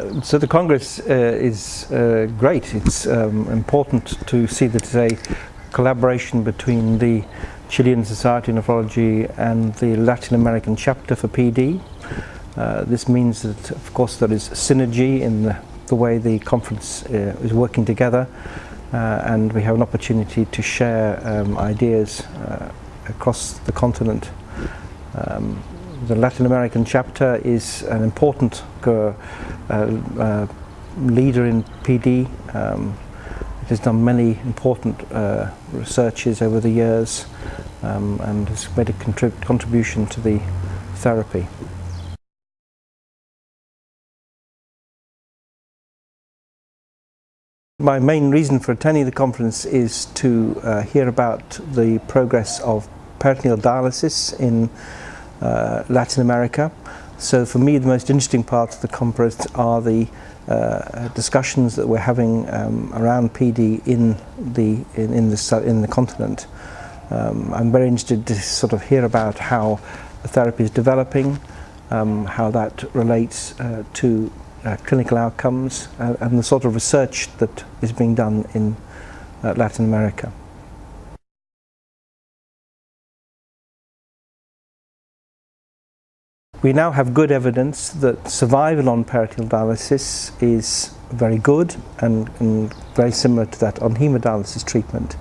Uh, so the Congress uh, is uh, great. It's um, important to see that it's a collaboration between the Chilean Society of Nephrology and the Latin American chapter for PD. Uh, this means that, of course, there is synergy in the, the way the conference uh, is working together uh, and we have an opportunity to share um, ideas across the continent. Um, the Latin American chapter is an important uh, uh, leader in PD. Um, it has done many important uh, researches over the years um, and has made a contrib contribution to the therapy. My main reason for attending the conference is to uh, hear about the progress of peritoneal dialysis in uh, Latin America. So for me the most interesting part of the conference are the uh, discussions that we're having um, around PD in the in, in the in the continent. Um, I'm very interested to sort of hear about how the therapy is developing, um, how that relates uh, to uh, clinical outcomes uh, and the sort of research that is being done in uh, Latin America. We now have good evidence that survival on peritoneal dialysis is very good and, and, very similar to that on hemodialysis treatment.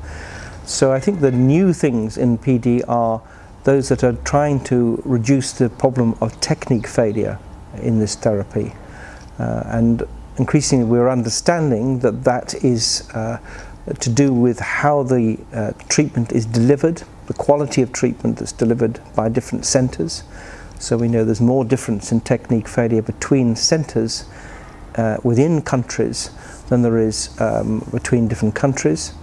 So I think the new things in PD are those that are trying to reduce the problem of technique failure in this therapy. Uh, and increasingly we're understanding that that is uh, to do with how the uh, treatment is delivered, the quality of treatment that's delivered by different centres, so we know there's more difference in technique failure between centres uh, within countries than there is um, between different countries.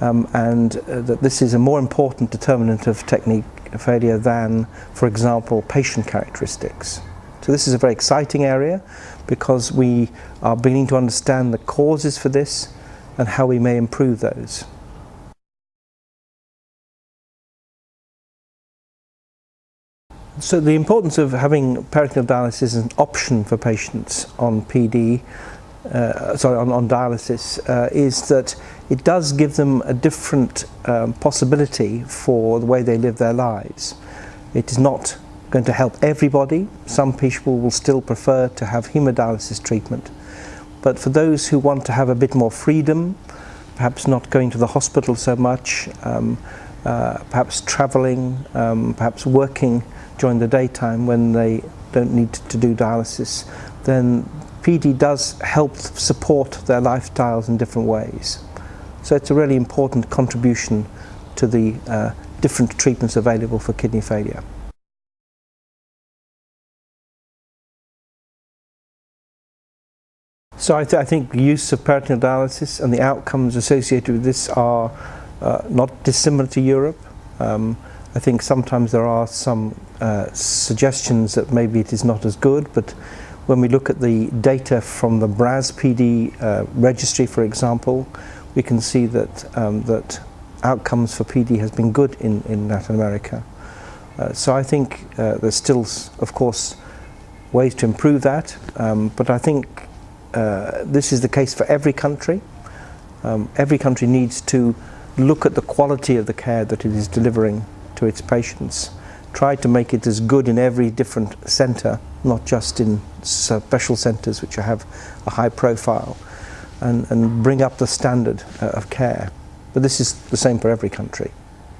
Um, and uh, that this is a more important determinant of technique failure than, for example, patient characteristics. So this is a very exciting area because we are beginning to understand the causes for this and how we may improve those. So the importance of having peritoneal dialysis as an option for patients on PD, uh, sorry, on, on dialysis, uh, is that it does give them a different um, possibility for the way they live their lives. It is not going to help everybody. Some people will still prefer to have hemodialysis treatment. But for those who want to have a bit more freedom, perhaps not going to the hospital so much, um, uh, perhaps travelling, um, perhaps working during the daytime when they don't need to do dialysis, then PD does help support their lifestyles in different ways. So it's a really important contribution to the uh, different treatments available for kidney failure. So I, th I, think the use of peritoneal dialysis and the outcomes associated with this are uh, not dissimilar to Europe. Um, I think sometimes there are some uh, suggestions that maybe it is not as good, but when we look at the data from the BRAZPD uh, registry, for example, we can see that, um, that outcomes for PD has been good in, in Latin America. Uh, so I think uh, there's still, of course, ways to improve that, um, but I think uh, this is the case for every country. Um, every country needs to look at the quality of the care that it is delivering to its patients. Try to make it as good in every different centre, not just in special centres which have a high profile, and, and bring up the standard uh, of care. But this is the same for every country.